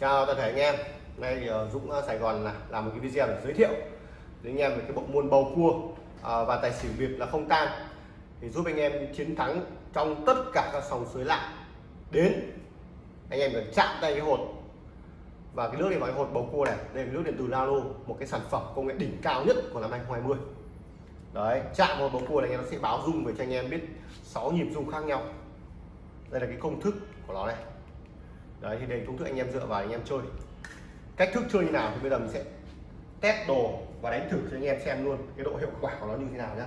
chào toàn thể anh em. Nay thì Dũng ờ, Sài Gòn là làm một cái video để giới thiệu đến anh em về cái bộ môn bầu cua ờ, và tài xỉu việt là không tan. Thì giúp anh em chiến thắng trong tất cả các sòng suối lạ. Đến, anh em phải chạm tay cái hột. Và cái nước này vào cái hột bầu cua này, đây là nước điện từ Lalo một cái sản phẩm công nghệ đỉnh cao nhất của năm 2020 đấy, chạm vào bầu cua này nó sẽ báo rung về cho anh em biết 6 nhịp rung khác nhau. Đây là cái công thức của nó này đấy thì đây công thức anh em dựa vào anh em chơi. Cách thức chơi như nào thì bây giờ mình sẽ test đồ và đánh thử cho anh em xem luôn cái độ hiệu quả của nó như thế nào nhá.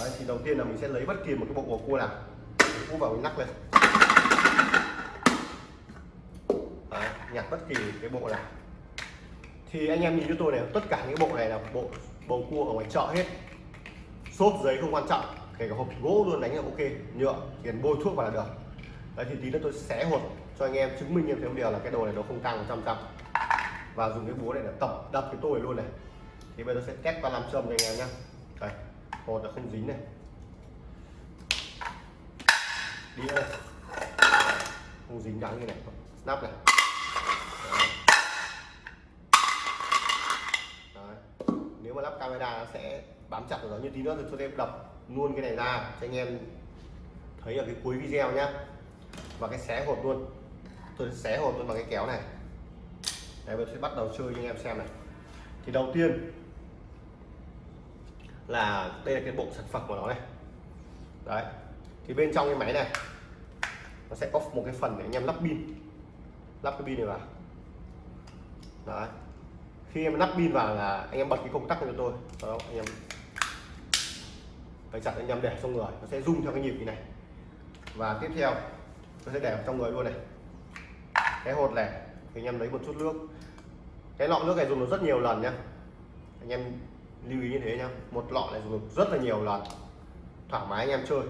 Đấy thì đầu tiên là mình sẽ lấy bất kỳ một cái bộ bầu cua nào. Cua vào mình nắp lên. Đấy, nhặt bất kỳ cái bộ nào. Thì anh em nhìn cho tôi này tất cả những bộ này là bộ bầu cua ở ngoài chợ hết. Xốp giấy không quan trọng kể cả hộp gỗ luôn đánh là ok nhựa tiền bôi thuốc vào là được. Đấy thì tí nữa tôi xé hột cho anh em chứng minh thêm một điều là cái đồ này nó không tăng 100 trăm. Và dùng cái búa này để tập, đập cái tôi luôn này. Thì bây giờ sẽ test qua làm châm cho anh em nhá. Đây hột là không dính này. Đi đây. Không dính đắng như này. Nắp này. Đấy. nếu mà lắp camera nó sẽ bám chặt vào nó như tí nữa thì tôi sẽ đập luôn cái này ra cho anh em thấy ở cái cuối video nhá. Và cái xé hột luôn tôi sẽ xé hột tôi bằng cái kéo này. Đây tôi sẽ bắt đầu chơi cho anh em xem này. Thì đầu tiên là đây là cái bộ sản phẩm của nó này. Đấy, thì bên trong cái máy này, nó sẽ có một cái phần để anh em lắp pin. Lắp cái pin này vào. Đấy, khi em lắp pin vào là anh em bật cái công tắc cho tôi. Đó anh em phải chặt anh em để trong người. Nó sẽ rung theo cái nhịp như này. Và tiếp theo, tôi sẽ để trong người luôn này cái hột này, thì anh em lấy một chút nước. Cái lọ nước này dùng được rất nhiều lần nhá. Anh em lưu ý như thế nhá. Một lọ này dùng được rất là nhiều lần. Thoải mái anh em chơi.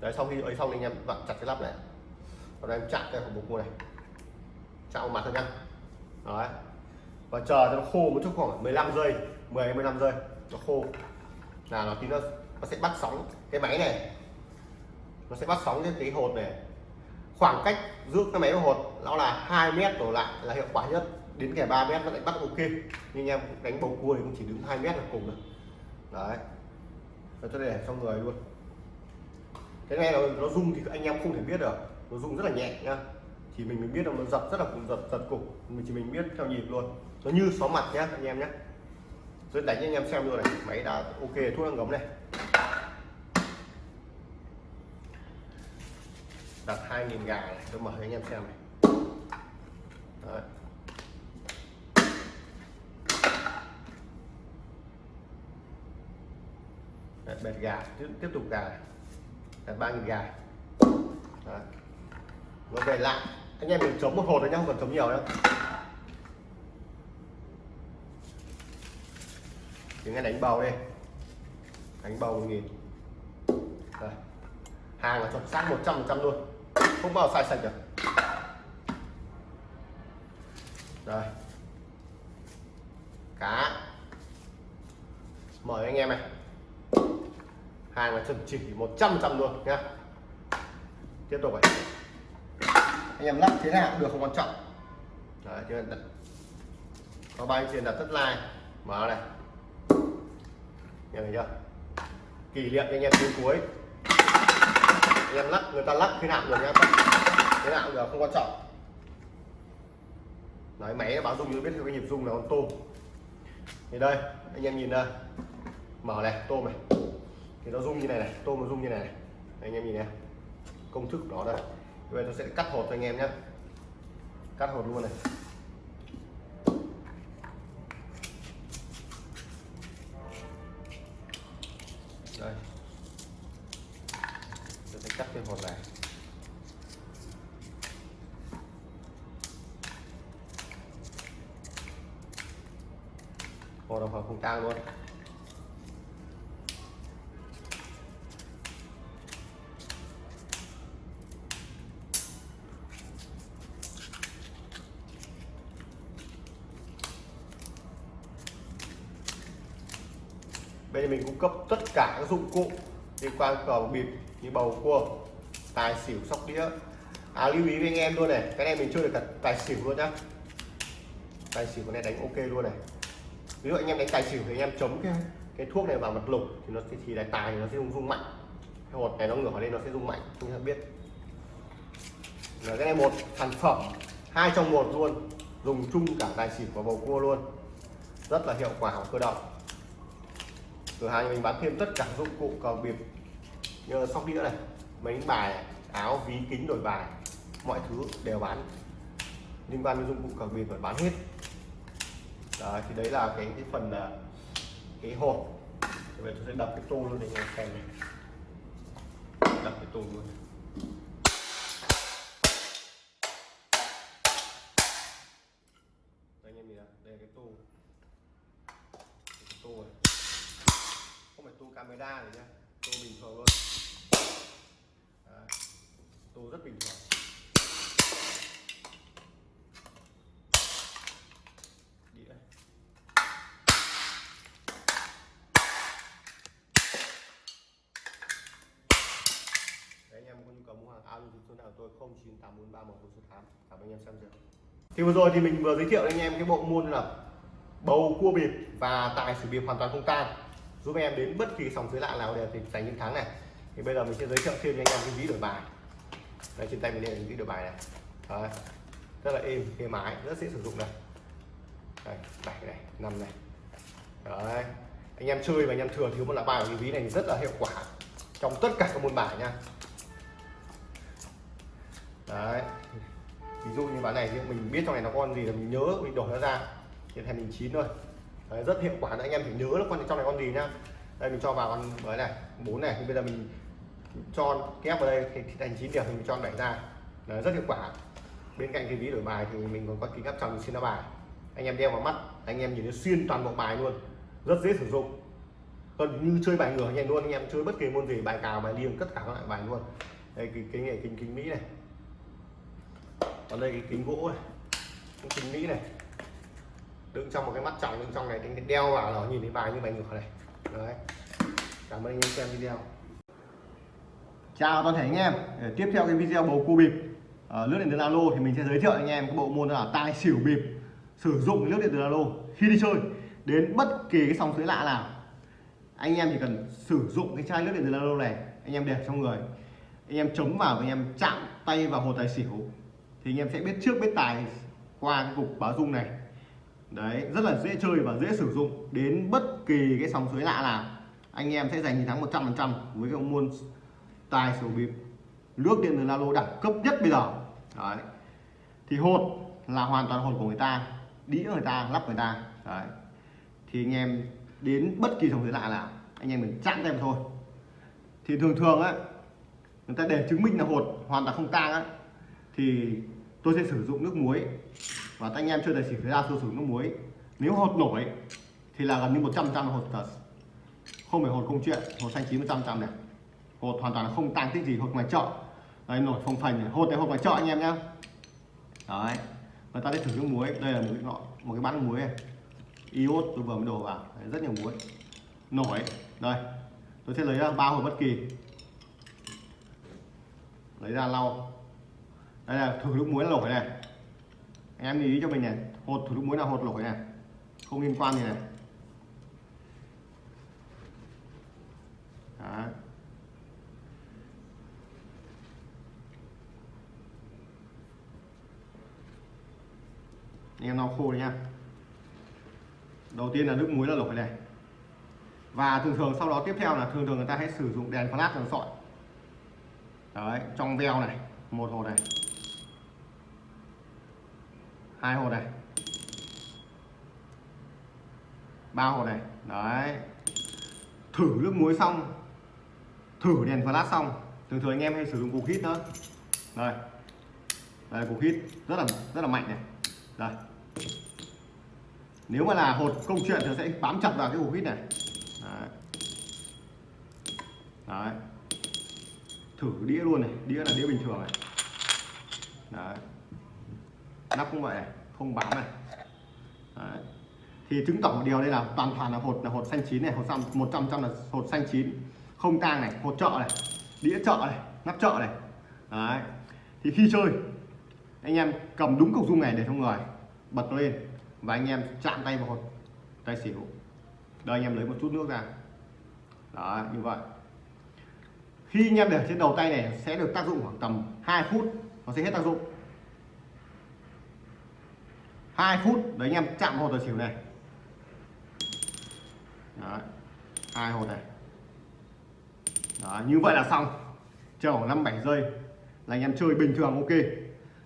Đấy, sau khi ấy xong anh em vặn chặt cái lắp này. Còn em chạm cái hộp cua này. Chạm mặt thôi nhá. Đấy. Và chờ cho nó khô một chút khoảng 15 giây 10 15 giây, nó khô. Là nó tí nó nó sẽ bắt sóng cái máy này. Nó sẽ bắt sóng cái cái hột này. Khoảng cách giữa cái máy và hột nó là 2 mét đổ lại là hiệu quả nhất. Đến kẻ 3 mét nó lại bắt ok. Nhưng em đánh bầu cua thì cũng chỉ đứng 2 mét là cùng rồi đấy. Rồi cho để trong người luôn. Cái này nó, nó rung thì anh em không thể biết được. Nó rung rất là nhẹ nhá. Thì mình mới biết là nó giật rất là cùng giật giật cục mình chỉ mình biết theo nhịp luôn. Nó như xóa mặt nhá anh em nhé rồi đánh cho anh em xem luôn này. Máy đã ok thuốc đang gấm này. Đặt 2.000 gà này tôi mở cho anh em xem này. Đấy. Đấy, bẹt gà. Tiếp, tiếp tục gà này. ba nghìn gà. Đấy. nó về lại. Anh em mình chống một hột thôi nhá không cần chống nhiều đâu những nghe đánh bầu đi. Đánh bầu một nghìn. Hàng là chuẩn xác 100 phần trăm luôn. Không bao sai sạch được. Rồi. Cá mời anh em này. Hàng là chuẩn chỉ 100 trăm luôn nhá tiếp tục vậy. Anh em lắp thế nào cũng được không quan trọng. Đấy cho nên có ba truyền đặt tất like mở này. Nghe thấy chưa? Kỷ niệm anh em đến cuối. Anh em lắc người ta lắc thế nào được nhá thế nào cũng được không quan trọng đấy máy nó báo rung như biết cái nhịp rung là con tôm. Thì đây anh em nhìn đây. Mở này tôm này. Thì nó rung như này này tôm nó rung như này, này. anh em nhìn này. Công thức đó đây. Bây giờ tôi sẽ cắt hột cho anh em nhé cắt hột luôn này. Đây. Tôi sẽ cắt cái hột này. Hột đồng tang luôn. Bên mình cung cấp tất cả các dụng cụ liên quan cầu bịp như bầu cua, tài xỉu, sóc đĩa. À lưu ý với anh em luôn này, cái này mình chơi được cả tài xỉu luôn nhá. Tài xỉu con này đánh ok luôn này ví dụ anh em đánh tài xỉu thì anh em chống cái cái thuốc này vào mặt lục thì nó thì đánh tài thì nó sẽ rung rung mạnh. Cái hột này nó ngửa lên nó sẽ rung mạnh chúng ta biết. Là cái này một sản phẩm, hai trong một luôn, dùng chung cả tài xỉu và bầu cua luôn. Rất là hiệu quả và cơ động. Cửa hàng mình bán thêm tất cả dụng cụ cờ bịp như sóc đĩa này mấy bài áo, ví, kính đổi bài, mọi thứ đều bán. Liên quan đến dụng cụ cờ bịp phải bán hết đấy, thì đấy là cái cái phần ờ, cái hộp. Bây giờ tôi sẽ đập cái tô luôn để anh em xem này. Đập cái tô luôn. Đây anh em nhìn này đây là cái tô. Cái tô này. Không phải tô camera này nhá tô bình thường luôn Đấy. tô rất bình thường. cảm ơn anh em xem rồi thì vừa rồi thì mình vừa giới thiệu anh em cái bộ môn là bầu cua bịp và tài xỉu bịp hoàn toàn không tan. Giúp em đến bất kỳ sòng dưới lạ nào để thành những thắng này. Thì bây giờ mình sẽ giới thiệu thêm cho anh em cái ví đổi bài. Đây, trên tay mình đây là ví đổi bài này. Đấy. rất là êm êm ái, rất dễ sử dụng này. Đây, bảy này, năm này. Đấy. Anh em chơi và anh em thừa thiếu một lá bài của cái ví này rất là hiệu quả trong tất cả các môn bài nha đấy. Ví dụ như ván này thì mình biết trong này nó con gì là mình nhớ mình đổi nó ra. Thì thành mình chín thôi đấy, rất hiệu quả anh em phải nhớ là con trong này con gì nhá. Đây mình cho vào con mới này bốn này. Thì bây giờ mình cho kép vào đây thì thành chín điểm thì mình cho đẩy ra. Đấy, rất hiệu quả. Bên cạnh cái ví đổi bài thì mình còn có kính áp tròng xin bài. Anh em đeo vào mắt anh em nhìn thấy xuyên toàn bộ bài luôn. Rất dễ sử dụng. Gần như chơi bài ngửa anh em luôn anh em chơi bất kỳ môn gì bài cào bài liêng tất cả các loại bài luôn. Đây cái cái nghề kính kính mỹ này còn đây cái kính gỗ này cái kính mỹ này. Đựng trong một cái mắt trọng đựng trong này đánh đeo vào nó nhìn thấy bài như bài ngửa này đấy. Cảm ơn anh em xem video. Chào toàn thể anh em. Để tiếp theo cái video bầu cua bịp. À, lướt điện từ alo thì mình sẽ giới thiệu anh em cái bộ môn là tai xỉu bịp. Sử dụng lướt điện từ alo khi đi chơi. Đến bất kỳ cái sòng suối lạ nào anh em chỉ cần sử dụng cái chai nước điện từ alo này anh em đẹp trong người. Anh em chống vào và anh em chạm tay vào hồ tài xỉu thì anh em sẽ biết trước biết tài qua cái cục báo dung này. Đấy, rất là dễ chơi và dễ sử dụng đến bất kỳ cái sóng suối lạ nào. Anh em sẽ giành chiến thắng 100 phần trăm với cái môn tài sổ bịp nước điện từ lalo đẳng cấp nhất bây giờ. Đấy. Thì hột là hoàn toàn hột của người ta, đĩa người ta, lắp người ta. Đấy. Thì anh em đến bất kỳ sóng suối lạ nào, anh em mình chặn tay thôi. Thì thường thường á, người ta để chứng minh là hột hoàn toàn không tang á. Thì tôi sẽ sử dụng nước muối. Và anh em chơi tài xỉu ra tôi sử dụng nước muối. Nếu hột nổi thì là gần như 100 trăm hột thật. Không phải hột không chuyện hột xanh chín 100 trăm này. Hột hoàn toàn là không tăng tích gì hột ngoài chợ. Đây nổi phồng phành này. hột này hột ngoài chợ anh em nhá. Đấy người ta sẽ thử nước muối. Đây là một cái nọ một cái bát muối này. Iốt tôi vừa mới đổ vào. Đấy, rất nhiều muối. Nổi. Đây tôi sẽ lấy ra ba hột bất kỳ. Lấy ra lau đây là thử nước muối lổi này anh em lưu ý cho mình này, hột thử nước muối là hột lổi này không liên quan gì này. Đấy. anh em lau khô nha đầu tiên là nước muối là lổi này và thường thường sau đó tiếp theo là thường thường người ta hay sử dụng đèn flash đèn sọi. Đấy, trong veo này, một hồ này hai hột này. Ba hột này. Đấy. Thử nước muối xong. Thử đèn flash xong. Thường thường anh em hay sử dụng cục hít nữa đây. Đây, cục hít rất là rất là mạnh này. Đây. Nếu mà là hột công chuyện thì sẽ bám chặt vào cái cục hít này. Đấy. đấy. Thử đĩa luôn này. Đĩa là đĩa bình thường này. Đấy nắp cũng vậy này không bám này đấy. thì chứng tỏ một điều đây là toàn toàn là hột là hột xanh chín này, hột xăm, một trăm trăm là hột xanh chín. Không tang này, hột chợ này, đĩa chợ này, nắp chợ này. Đấy. Thì khi chơi, anh em cầm đúng cục dung này để trong người, bật nó lên và anh em chạm tay vào hột, tay xỉu. Đây anh em lấy một chút nước ra. Đó, như vậy. Khi anh em để trên đầu tay này, sẽ được tác dụng khoảng tầm 2 phút, nó sẽ hết tác dụng. 2 phút. Đấy anh em chạm hột tài xỉu này. Đấy. hai hột này. Đó, như vậy là xong. Chờ khoảng năm bảy giây là anh em chơi bình thường ok.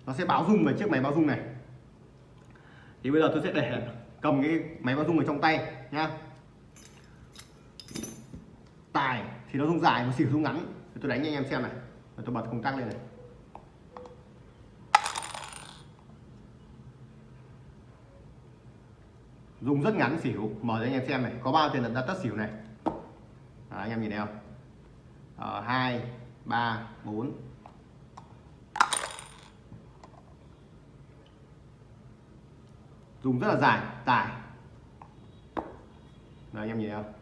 Nó sẽ báo rung về chiếc máy báo rung này. Thì bây giờ tôi sẽ để cầm cái máy báo rung ở trong tay nhá. Tài thì nó rung dài và xỉu rung ngắn. Thì tôi đánh cho anh em xem này. Tôi bật công tắc lên này. Dùng rất ngắn xỉu. Mở cho anh em xem này. Có bao tiền là tất xỉu này? À, anh em nhìn thấy không? Ờ, hai ba bốn. Dùng rất là dài. Tài. Đấy, anh em nhìn thấy không?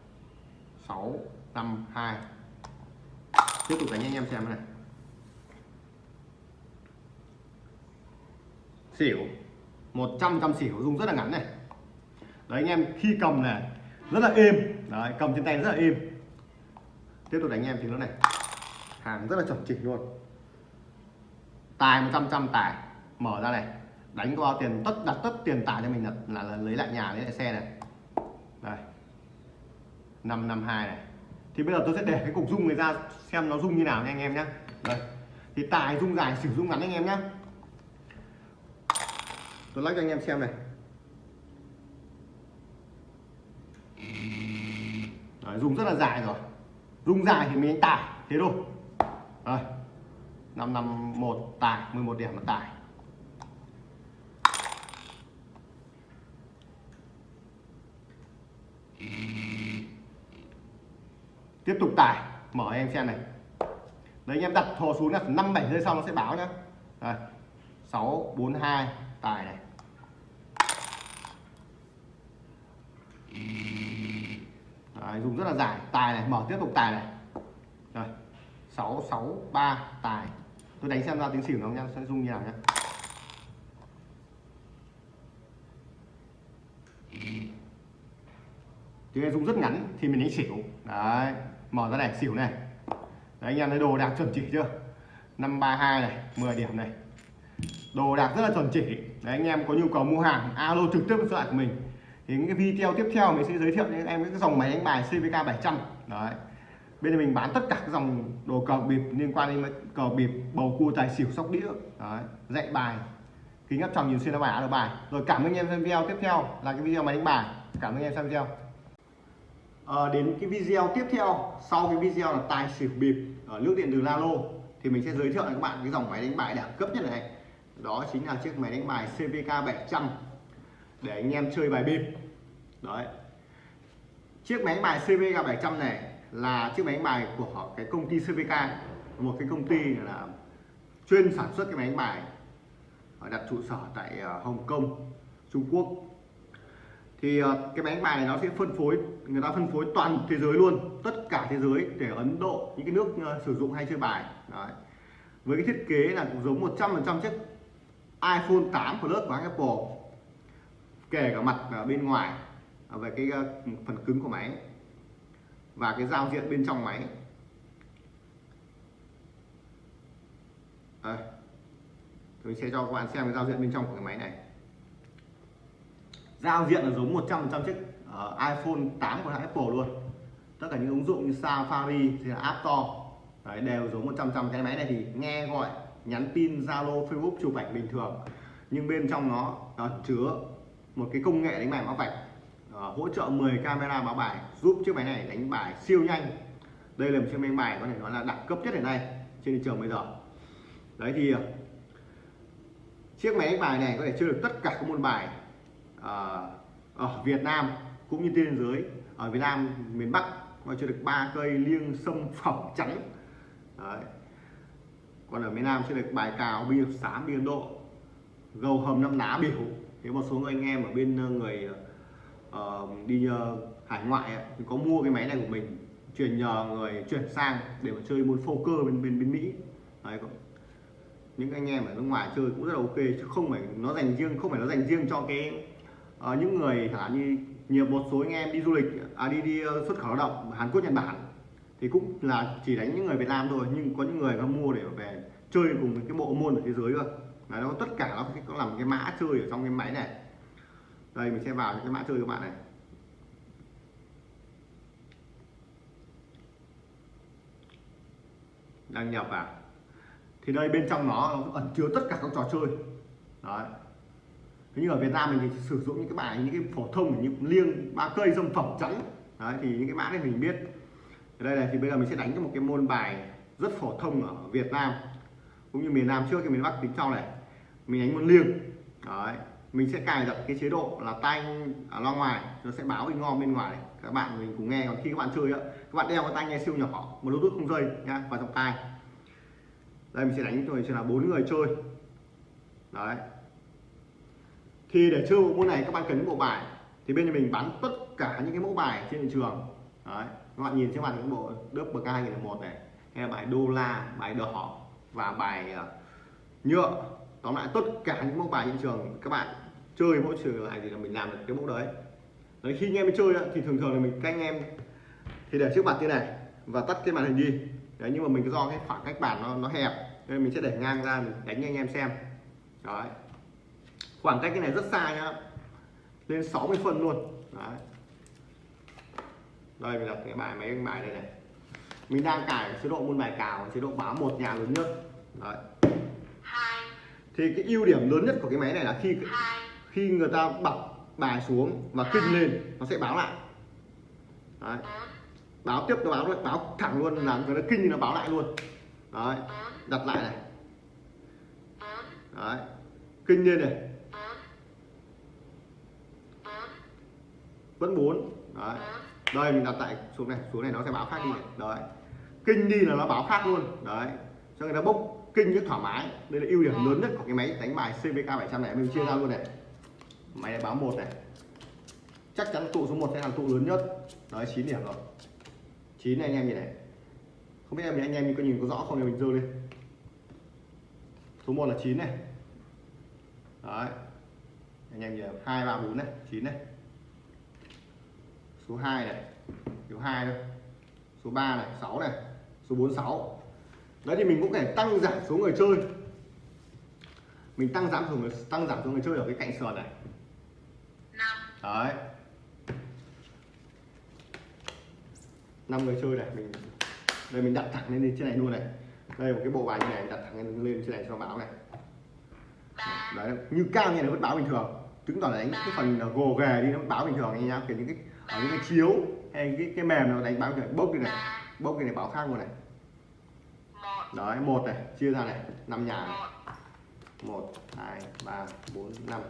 6 5 2 tiếp tục đánh anh em xem này. Xỉu. 100 trăm xỉu. Dùng rất là ngắn này đấy anh em khi cầm này rất là êm. Đấy cầm trên tay rất là êm. Tiếp tục đánh anh em thì nó này. Hàng rất là chuẩn chỉnh luôn. Tài 100 trăm tài. Mở ra này. Đánh qua tiền tất đặt tất tiền tài cho mình là, là, là lấy lại nhà lấy lại xe này. Đây. 552 này. Thì bây giờ tôi sẽ để cái cục rung này ra xem nó rung như nào nha anh em nhé đây. Thì tài rung dài sử dụng ngắn anh em nhé tôi lắc cho anh em xem này. Đấy, dùng rất là dài rồi. Rung dài thì mình đánh thế thôi. Rồi năm năm một 11 điểm là tải. Tiếp tục tải mở em xem này. Đấy anh em đặt thò xuống là năm bảy giây sau nó sẽ báo nhá. Đây sáu bốn hai tài này đấy, dùng rất là dài. Tài này mở tiếp tục tài này. Rồi sáu sáu ba tài. Tôi đánh xem ra tiếng xỉu nó nhá sẽ dùng như nào nhá. Tiếng dùng rất ngắn thì mình đánh xỉu đấy mở ra này xỉu này. Đấy, anh em thấy đồ đạc chuẩn chỉ chưa? 532 này 10 điểm này. Đồ đạc rất là chuẩn chỉ. Đấy anh em có nhu cầu mua hàng alo trực tiếp với số của mình thì những cái video tiếp theo mình sẽ giới thiệu cho em cái dòng máy đánh bài CVK 700 đấy. Bên này mình bán tất cả các dòng đồ cờ bịp liên quan đến cờ bịp bầu cua tài xỉu sóc đĩa. Đấy, dạy bài kính áp tròng nhìn xuyên bài áo bài. Rồi cảm ơn anh em xem video tiếp theo là cái video máy đánh bài. Cảm ơn anh em xem video. À, đến cái video tiếp theo sau cái video là tài xỉu bịp ở nước điện từ Lalo thì mình sẽ giới thiệu cho các bạn cái dòng máy đánh bài đẳng cấp nhất này. Đó chính là chiếc máy đánh bài CVK 700 để anh em chơi bài bịp. Đấy. Chiếc máy bài CVK 700 này là chiếc máy bài của cái công ty CVK một cái công ty là chuyên sản xuất cái máy bài đặt trụ sở tại ờ, Hồng Kông, Trung Quốc. Thì ờ, cái máy bài này nó sẽ phân phối, người ta phân phối toàn thế giới luôn, tất cả thế giới để Ấn Độ, những cái nước ờ, sử dụng hay chơi bài. Đấy. với cái thiết kế là cũng giống 100% chiếc iPhone 8 Plus của Apple kể cả mặt ở bên ngoài à, về cái à, phần cứng của máy và cái giao diện bên trong máy. Đây. tôi sẽ cho các bạn xem cái giao diện bên trong của cái máy này. Giao diện là giống 100% chiếc iPhone 8 của hãng Apple luôn. Tất cả những ứng dụng như Safari thì là App Store Đấy, đều giống 100% cái máy này thì nghe gọi nhắn tin Zalo Facebook chụp ảnh bình thường. Nhưng bên trong nó nó chứa một cái công nghệ đánh bài báo vạch uh, hỗ trợ 10 camera báo bài giúp chiếc máy này đánh bài siêu nhanh. Đây là một chiếc máy đánh bài có thể nói là đẳng cấp nhất hiện nay trên thị trường bây giờ. Đấy thì ờ, chiếc máy đánh bài này có thể chơi được tất cả các môn bài uh, ở Việt Nam cũng như trên thế giới. Ở Việt Nam miền Bắc có chơi được ba cây liêng sâm phẩm trắng. Đấy. còn ở miền Nam chơi được bài cào bia xám biên Độ gầu hầm năm lá biểu nếu một số anh em ở bên ờ, người uh, đi uh, hải ngoại ấy, thì có mua cái máy này của mình chuyển nhờ người chuyển sang để mà chơi môn poker bên bên bên Mỹ Đấy. những anh em ở nước ngoài chơi cũng rất là ok chứ không phải nó dành riêng không phải nó dành riêng cho cái uh, những người chẳng hạn như nhiều một số anh em đi du lịch à, đi đi xuất khẩu lao động Hàn Quốc Nhật Bản thì cũng là chỉ đánh những người Việt Nam thôi nhưng có những người nó mua để về chơi cùng với cái bộ môn ở thế giới cơ là nó tất cả nó có làm cái mã chơi ở trong cái máy này. Đây mình sẽ vào cái mã chơi các bạn này. Đăng nhập vào. Thì đây bên trong nó, nó ẩn chứa tất cả các trò chơi. Đấy. Thế như ở Việt Nam mình thì sử dụng những cái bài những cái phổ thông như liêng ba cây dâm phẩm trắng đấy thì những cái mã này mình biết. Ở đây này thì bây giờ mình sẽ đánh cho một cái môn bài rất phổ thông ở Việt Nam cũng như miền Nam trước thì miền Bắc tính sau này mình đánh môn liêng. Đấy, mình sẽ cài đặt cái chế độ là tay ở à, loa ngoài, nó sẽ báo in ngon bên ngoài. Các bạn mình cùng nghe, còn khi các bạn chơi á, các bạn đeo cái tai nghe siêu nhỏ, một bluetooth không dây nha vào trong tai. Đây, mình sẽ đánh cho mình sẽ là bốn người chơi. Đấy. Thì để chơi bộ môn này, các bạn cần những bộ bài. Thì bên nhà mình bán tất cả những cái mẫu bài trên thị trường. Đấy, các bạn nhìn trên màn những bộ đớp bk 2001 này, hay là bài đô la, bài đỏ và bài ờ, nhựa. Tóm lại tất cả những mẫu bài trên trường, các bạn chơi mỗi trường lại thì là mình làm được cái mẫu đấy. Đấy, khi anh em chơi thì thường thường là mình các anh em, thì để trước mặt như này và tắt cái màn hình đi. Đấy, nhưng mà mình do cái khoảng cách bàn nó nó hẹp, nên mình sẽ để ngang ra mình đánh anh em xem. Đấy. Khoảng cách cái này rất xa nhá, lên 60 phân luôn. Đấy. Đây, mình đặt cái bài máy bài đây này mình đang cài chế độ môn bài cào chế độ báo một nhà lớn nhất. Đấy. Thì cái ưu điểm lớn nhất của cái máy này là khi khi người ta bật bài xuống và kinh lên nó sẽ báo lại. Đấy. báo tiếp nó báo báo thẳng luôn là người ta kinh thì nó báo lại luôn. Đấy. Đặt lại này. Đấy. Kinh lên này. Vẫn bốn. Đấy. Đây mình đặt tại xuống này xuống này nó sẽ báo khác đi. Đấy kinh đi là nó báo khác luôn. Đấy. Cho người ta bốc kinh rất thoải mái. Đây là ưu điểm lớn nhất của cái máy đánh bài CVK 700 này mình chia ra luôn này. Máy này báo một này. Chắc chắn tụ số 1 sẽ là tụ lớn nhất. Đấy 9 điểm rồi. 9 này anh em nhìn này. Không biết em anh em có nhìn có rõ không? Thì mình dơ lên. Số 1 là 9 này. Đấy. Anh em nhìn hai ba bốn này 9 này. Số 2 này. Số 2 thôi. Số 3 này 6 này số 46 đấy thì mình cũng thể tăng giảm số người chơi. Mình tăng giảm số người tăng giảm số người chơi ở cái cạnh sườn này. Đấy. Năm người chơi này mình đây mình đặt thẳng lên trên này luôn này. Đây một cái bộ bài như này đặt thẳng lên, lên trên này cho báo này. Đấy như cao như này vẫn báo bình thường. Chứng tỏ là đánh cái phần gồ ghề đi nó báo bình thường anh nhá. Kiểu những cái ở những cái chiếu hay cái cái mềm nó đánh báo bình thường. Bốc đi này bốc cái này báo khác luôn này đấy một này chia ra này năm nhà này. Một hai ba bốn năm.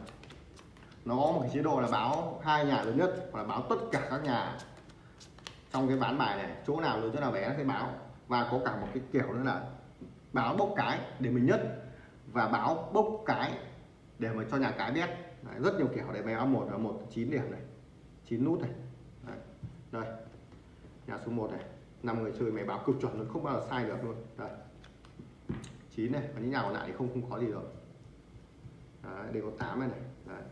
Nó có một cái chế độ là báo hai nhà lớn nhất hoặc là báo tất cả các nhà. Trong cái ván bài này chỗ nào lớn chỗ nào bé nó sẽ báo. Và có cả một cái kiểu nữa là báo bốc cái để mình nhất và báo bốc cái để mà cho nhà cái biết. Đấy, rất nhiều kiểu để mày báo một là một chín điểm này chín nút này. Đấy. đây. Nhà số 1 này năm người chơi mày báo cực chuẩn luôn không bao giờ sai được luôn. Đây chín này và những nhà còn lại thì không không có gì rồi. Đấy, đều có 8 này này. Đấy.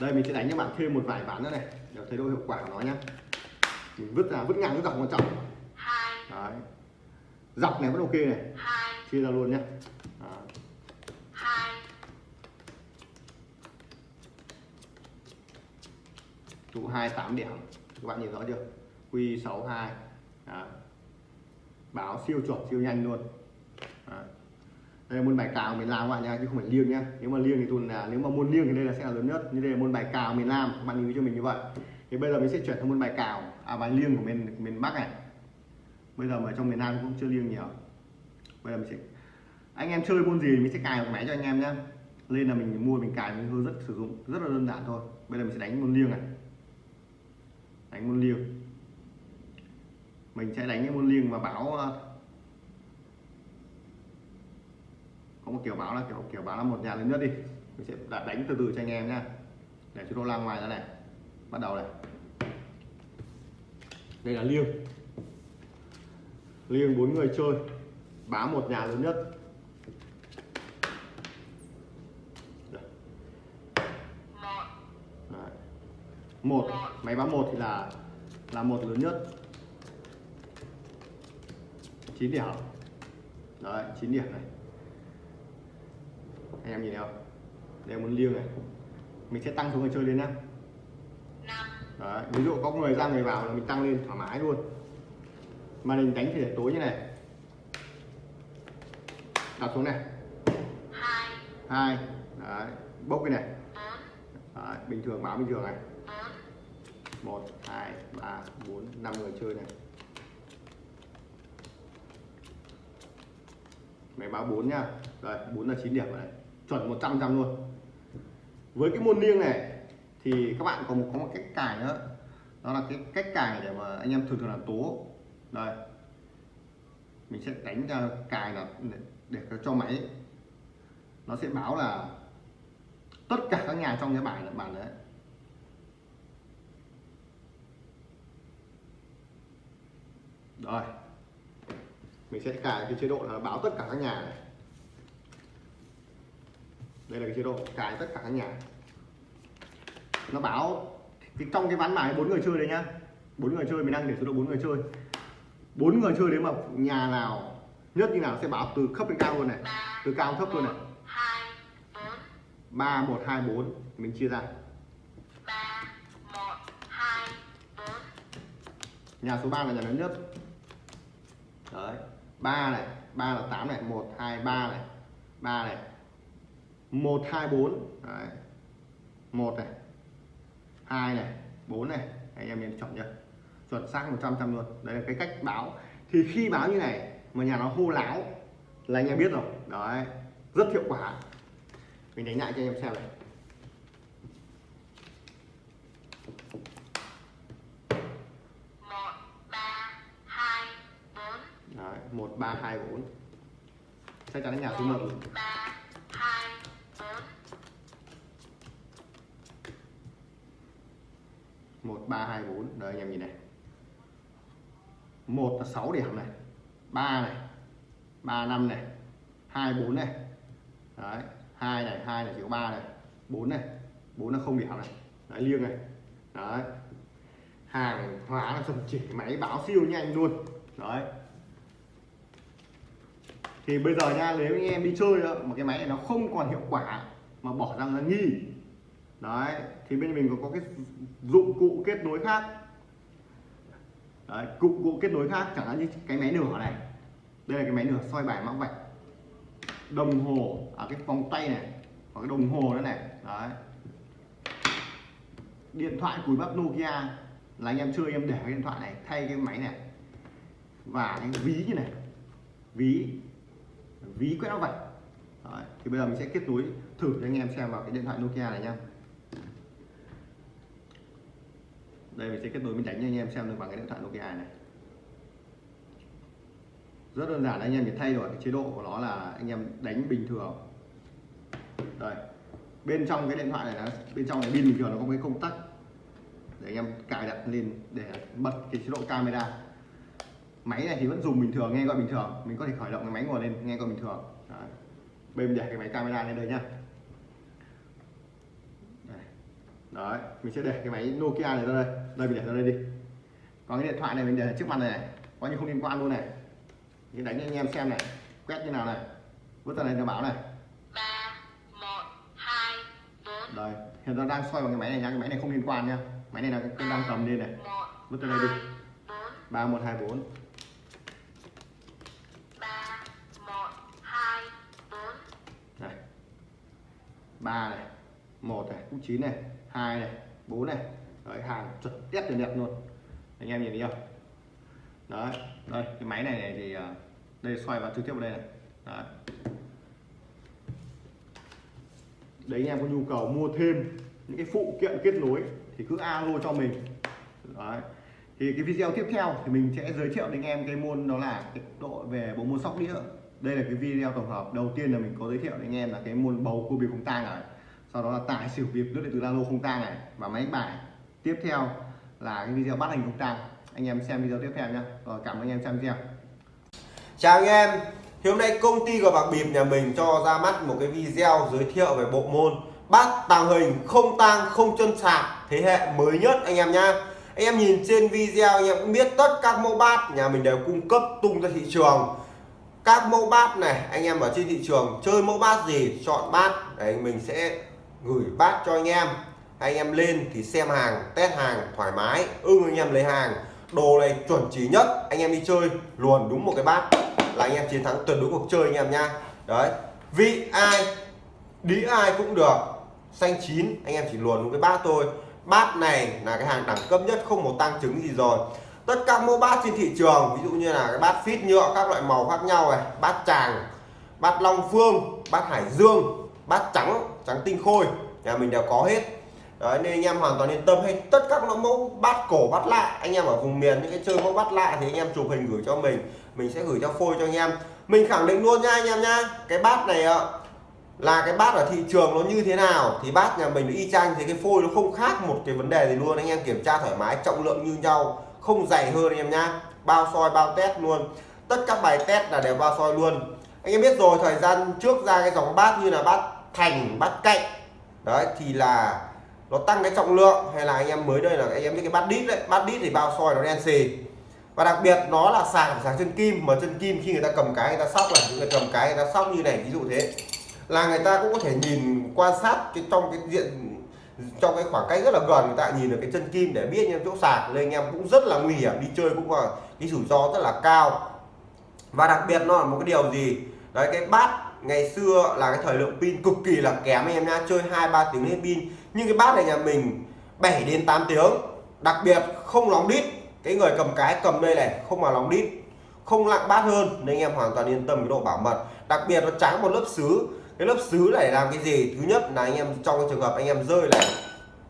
đây mình sẽ đánh cho bạn thêm một vài ván nữa này để thấy độ hiệu quả của nó nhá. Mình vứt ra vứt ngang cái dọc quan trọng. Đấy. Dọc này vẫn ok này. Chia ra luôn nhá tụ hai tám điểm. Các bạn nhìn rõ chưa? Q 62 Đó. báo siêu chuẩn, siêu nhanh luôn. Đó. đây là môn bài cào miền Nam các bạn nha chứ không phải liêng nhá. Nếu mà liêng thì tuần là nếu mà môn liêng thì đây là sẽ là lớn nhất. Như đây là môn bài cào miền Nam, các bạn lưu cho mình như vậy? Thì bây giờ mình sẽ chuyển sang môn bài cào à bài liêng của miền miền Bắc này. Bây giờ mà trong miền Nam cũng chưa liêng nhiều. Bây giờ mình sẽ anh em chơi môn gì mình sẽ cài một máy cho anh em nhé lên là mình mua, mình cài, mình hơi rất sử dụng. Rất là đơn giản thôi. Bây giờ mình sẽ đánh môn liêng này đánh môn liêng. Mình sẽ đánh cái môn liêng và báo ờ, có một kiểu báo là kiểu kiểu báo là một nhà lớn nhất đi. Mình sẽ đánh từ từ cho anh em nhá. Để cho đô la ngoài ra này. Bắt đầu này. Đây là liêng. Liêng bốn người chơi. Báo một nhà lớn nhất Đây. Đấy một. Máy báo một thì là là một lớn nhất. 9 điểm. Đấy 9 điểm này. Anh em nhìn thấy không? Đây muốn liêng này. Mình sẽ tăng số người chơi lên nhá. Đấy ví dụ có người ra người vào là mình tăng lên thoải mái luôn. Mà mình đánh thì để tối như này. Đặt xuống này. Hai. Đấy bốc cái này. Đấy, bình thường báo bình thường này một hai ba bốn năm người chơi này. Máy báo 4 nha đây 4 là 9 điểm này. Chuẩn 100 trăm luôn. Với cái môn liêng này thì các bạn có một có một cách cài nữa. Đó là cái cách cài để mà anh em thường thường là tố. Đây. Mình sẽ đánh ra cài là để, để cho máy. Nó sẽ báo là tất cả các nhà trong cái bài là bạn đấy. Rồi. Mình sẽ cài cái chế độ là báo tất cả các nhà này. Đây là cái chế độ cài tất cả các nhà. Nó báo thì trong cái ván bài bốn người chơi đấy nhá. Bốn người chơi mình đang để số độ bốn người chơi. Bốn người chơi nếu mà nhà nào nhất như nào sẽ báo từ thấp đến cao luôn này. Từ cao thấp luôn này. ba một hai bốn. Mình chia ra. Nhà số 3 là nhà lớn nhất đấy. Ba này, ba là 8 này, một, hai, ba này. Ba này. Một, hai, bốn. Đấy. Một này. Hai này. Bốn này. Anh em nên chọn nhá chuẩn xác 100 trăm luôn. Đây là cái cách báo. Thì khi báo như này, mà nhà nó hô láo, là anh em biết rồi. Đấy. Rất hiệu quả. Mình đánh lại cho anh em xem này. Đấy, 1 3 2 4. Chắc chắn là nhà số 1. 3 2 4. 1 3 2 4. Đây anh em nhìn này. 1 là 6 điểm này. 3 này. 3 5 này. 2 4 này. Đấy, 2 này, 2 này chỉ có 3 này. 4 này. 4 là không điểm này. Đấy liêng này. Đấy. Hàng hóa là chuẩn chỉ máy báo siêu nhanh luôn. Đấy, thì bây giờ nha nếu anh em đi chơi đó, mà cái máy này nó không còn hiệu quả mà bỏ ra là nghi. Đấy thì bên mình có, có cái dụng cụ kết nối khác. Đấy, dụng cụ kết nối khác chẳng hạn như cái máy nửa này. Đây là cái máy nửa soi bài mã vạch. Đồng hồ ở cái vòng tay này và cái đồng hồ nữa này. Đấy. Điện thoại cùi bắp Nokia. Là anh em chơi em để cái điện thoại này thay cái máy này. Và cái ví như này. Ví ví quét vậy. Đấy, thì bây giờ mình sẽ kết nối thử cho anh em xem vào cái điện thoại Nokia này nha. đây mình sẽ kết nối mình đánh cho anh em xem được bằng cái điện thoại Nokia này. Rất đơn giản anh em chỉ thay đổi cái chế độ của nó là anh em đánh bình thường. Đây bên trong cái điện thoại này là, bên trong này pin bình thường nó có cái công tắc để anh em cài đặt lên để bật cái chế độ camera máy này thì vẫn dùng bình thường nghe gọi bình thường. Mình có thể khởi động cái máy ngồi lên nghe gọi bình thường. Đấy. bây mình để cái máy camera lên đây nhá. Đấy mình sẽ để cái máy Nokia này ra đây. Đây mình để ra đây đi. Còn cái điện thoại này mình để trước mặt này, này. coi như không liên quan luôn này. Thì đánh cho anh em xem này. Quét như nào này. Bước ra này nó báo này. Ba một hai bốn. Đây. Hiện giờ đang xoay vào cái máy này nha cái máy này không liên quan nha máy này là cái đang cầm lên này. bước ra đây đi. ba một hai bốn ba này một này cũng chín này hai này bốn này. Đấy hàng chuẩn test chuẩn đẹp luôn. Anh em nhìn thấy không? Đấy đây cái máy này, này thì à, đây xoay vào trực tiếp vào đây này. Đấy. đấy anh em có nhu cầu mua thêm những cái phụ kiện kết nối thì cứ alo cho mình. Đấy. Thì cái video tiếp theo thì mình sẽ giới thiệu đến anh em cái môn đó là cái độ về bộ môn sóc đĩa đây là cái video tổng hợp đầu tiên là mình có giới thiệu đến anh em là cái môn bầu cua bịp không tang này. Sau đó là tải xỉu bịp nước điện từ lalo không tang này và máy bài. Tiếp theo là cái video bắt hình không tang. Anh em xem video tiếp theo nhé. rồi, cảm ơn anh em xem video. Chào anh em. Thì hôm nay công ty của bạc bịp nhà mình cho ra mắt một cái video giới thiệu về bộ môn bát tàng hình không tang, không chân sạc thế hệ mới nhất anh em nhá. Anh em nhìn trên video anh em cũng biết tất các mẫu bát nhà mình đều cung cấp tung ra thị trường các mẫu bát này, anh em ở trên thị trường chơi mẫu bát gì, chọn bát, đấy, mình sẽ gửi bát cho anh em. Anh em lên thì xem hàng, test hàng, thoải mái, ưng anh em lấy hàng. Đồ này chuẩn chỉ nhất, anh em đi chơi luồn đúng một cái bát là anh em chiến thắng tuyệt đối cuộc chơi anh em nha đấy, vị ai đĩ ai cũng được, xanh chín, anh em chỉ luồn đúng cái bát thôi. Bát này là cái hàng đẳng cấp nhất, không một tăng chứng gì rồi tất cả mẫu bát trên thị trường, ví dụ như là cái bát phít nhựa, các loại màu khác nhau này, bát tràng, bát long phương, bát hải dương, bát trắng trắng tinh khôi, nhà mình đều có hết. Đấy, nên anh em hoàn toàn yên tâm hay tất các mẫu bát cổ, bát lạ, anh em ở vùng miền, những cái chơi mẫu bát lạ thì anh em chụp hình gửi cho mình mình sẽ gửi cho phôi cho anh em. Mình khẳng định luôn nha anh em nha, cái bát này ạ, là cái bát ở thị trường nó như thế nào, thì bát nhà mình y chang, thì cái phôi nó không khác một cái vấn đề gì luôn. Anh em kiểm tra thoải mái, trọng lượng như nhau không dày hơn anh em nhá. Bao soi, bao test luôn. Tất các bài test là đều bao soi luôn. Anh em biết rồi, thời gian trước ra cái dòng bát như là bát thành, bát cạnh. Đấy, thì là nó tăng cái trọng lượng. Hay là anh em mới đây là anh em biết cái bát đít đấy. Bát đít thì bao soi nó đen xì. Và đặc biệt nó là sạc sạc chân kim. Mà chân kim khi người ta cầm cái, người ta sóc là người cầm cái, người ta sóc như này, ví dụ thế. Là người ta cũng có thể nhìn quan sát cái trong cái diện trong cái khoảng cách rất là gần, người ta nhìn được cái chân kim để biết em chỗ sạc. Nên anh em cũng rất là nguy hiểm, đi chơi cũng là cái rủi ro rất là cao. Và đặc biệt nó là một cái điều gì? Đấy, cái bát ngày xưa là cái thời lượng pin cực kỳ là kém anh em nha chơi hai, ba tiếng hết pin. Nhưng cái bát này nhà mình 7 đến 8 tiếng. Đặc biệt không lóng đít. Cái người cầm cái cầm đây này, không mà lóng đít, không lặng bát hơn. Nên anh em hoàn toàn yên tâm cái độ bảo mật. Đặc biệt nó trắng một lớp sứ cái lớp sứ này làm cái gì? Thứ nhất là anh em trong cái trường hợp anh em rơi này,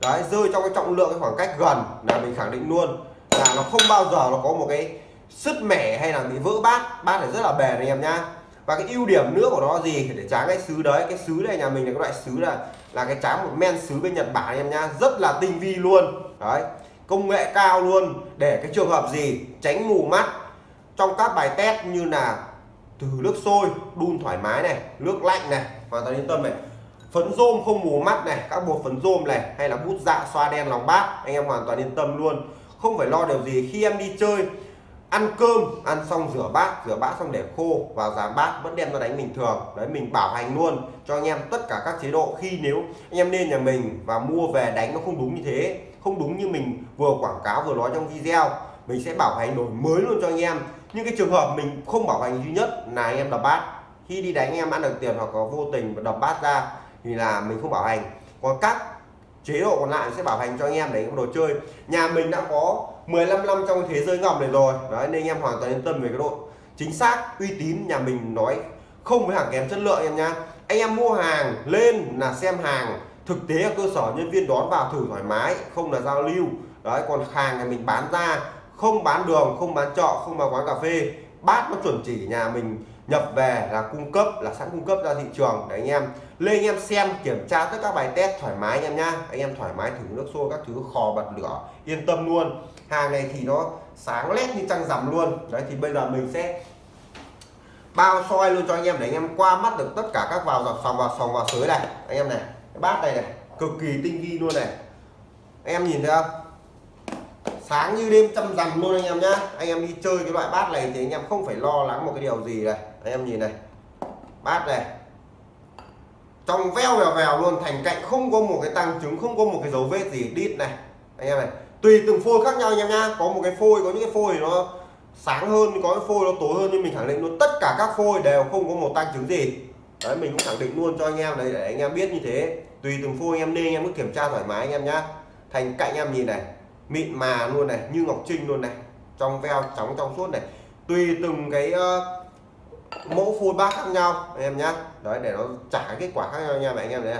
đấy, rơi trong cái trọng lượng cái khoảng cách gần là mình khẳng định luôn. Là nó không bao giờ nó có một cái sứt mẻ hay là bị vỡ bát. Bát này rất là bền anh em nhá. Và cái ưu điểm nữa của nó gì? Để tráng cái sứ đấy. Cái sứ này nhà mình là cái loại sứ là là cái tráng một men sứ bên Nhật Bản anh em nhá. Rất là tinh vi luôn. Đấy, công nghệ cao luôn. Để cái trường hợp gì? Tránh mù mắt. Trong các bài test như là từ nước sôi, đun thoải mái này, nước lạnh này hoàn toàn yên tâm này. Phấn rôm không mù mắt này, các bộ phấn rôm này, hay là bút dạ xoa đen lòng bát anh em hoàn toàn yên tâm luôn. Không phải lo điều gì, khi em đi chơi, ăn cơm, ăn xong rửa bát rửa bát xong để khô, vào dàn bát vẫn đem ra đánh bình thường. Đấy, mình bảo hành luôn cho anh em tất cả các chế độ. Khi nếu anh em nên nhà mình và mua về đánh nó không đúng như thế, không đúng như mình vừa quảng cáo, vừa nói trong video, mình sẽ bảo hành đổi mới luôn cho anh em. Nhưng cái trường hợp mình không bảo hành duy nhất là anh em đập bát khi đi đánh em ăn được tiền hoặc có vô tình đập bát ra thì là mình không bảo hành. Còn các chế độ còn lại sẽ bảo hành cho anh em đánh đồ chơi. Nhà mình đã có 15 năm trong thế giới ngầm này rồi. Đấy nên anh em hoàn toàn yên tâm về cái độ chính xác uy tín nhà mình nói không với hàng kém chất lượng em nhá. Anh em mua hàng lên là xem hàng thực tế ở cơ sở nhân viên đón vào thử thoải mái không là giao lưu. Đấy còn hàng nhà mình bán ra không bán đường không bán trọ, không vào quán cà phê. Bát nó chuẩn chỉ nhà mình nhập về là cung cấp, là sẵn cung cấp ra thị trường. Để anh em lên, anh em xem, kiểm tra tất cả bài test thoải mái anh em nhá. Anh em thoải mái thử nước xô các thứ, khò bật lửa, yên tâm luôn. Hàng này thì nó sáng lét như trăng rằm luôn. Đấy, thì bây giờ mình sẽ bao soi luôn cho anh em để anh em qua mắt được tất cả các vào dọc sòng, vào sòng, vào sới này. Anh em này, cái bát này này, cực kỳ tinh vi luôn này. Anh em nhìn thấy không? Sáng như đêm trăm rằm luôn anh em nhá. Anh em đi chơi cái loại bát này thì anh em không phải lo lắng một cái điều gì này anh em nhìn này. Bát này. Trong veo vèo vèo luôn thành cạnh không có một cái tăng chứng không có một cái dấu vết gì đít này. Anh em này tùy từng phôi khác nhau anh em nhá. Có một cái phôi có những cái phôi nó sáng hơn có cái phôi nó tối hơn nhưng mình khẳng định luôn tất cả các phôi đều không có một tăng chứng gì. Đấy mình cũng khẳng định luôn cho anh em đấy để anh em biết như thế. Tùy từng phôi anh em nên anh em cứ kiểm tra thoải mái anh em nhá. Thành cạnh em nhìn này mịn mà luôn này như ngọc trinh luôn này. Trong veo trắng trong suốt này. Tùy từng cái uh, mẫu full bát khác nhau anh em nhá. Đấy để nó trả kết quả khác nhau nha anh em đấy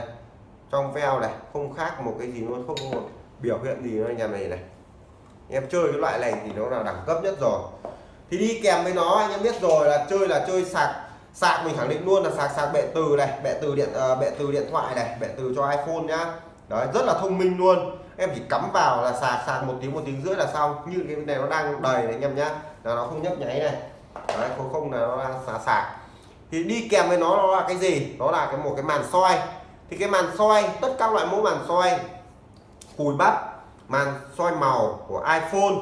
trong veo này không khác một cái gì luôn không có một biểu hiện gì nữa anh em này này. Em chơi cái loại này thì nó là đẳng cấp nhất rồi. Thì đi kèm với nó anh em biết rồi là chơi là chơi sạc sạc mình khẳng định luôn là sạc sạc bệ từ này bệ từ điện uh, bệ từ điện thoại này bệ từ cho iPhone nhá. Đấy rất là thông minh luôn. Em chỉ cắm vào là sạc sạc một tiếng một tiếng rưỡi là xong. Như cái này nó đang đầy này anh em nhá. Là nó không nhấp nháy này đấy khối không là nó đang sạc sạc thì đi kèm với nó nó là cái gì? Đó là cái một cái màn soi. Thì cái màn soi, tất các loại mẫu màn soi, cùi bắp, màn soi màu của iPhone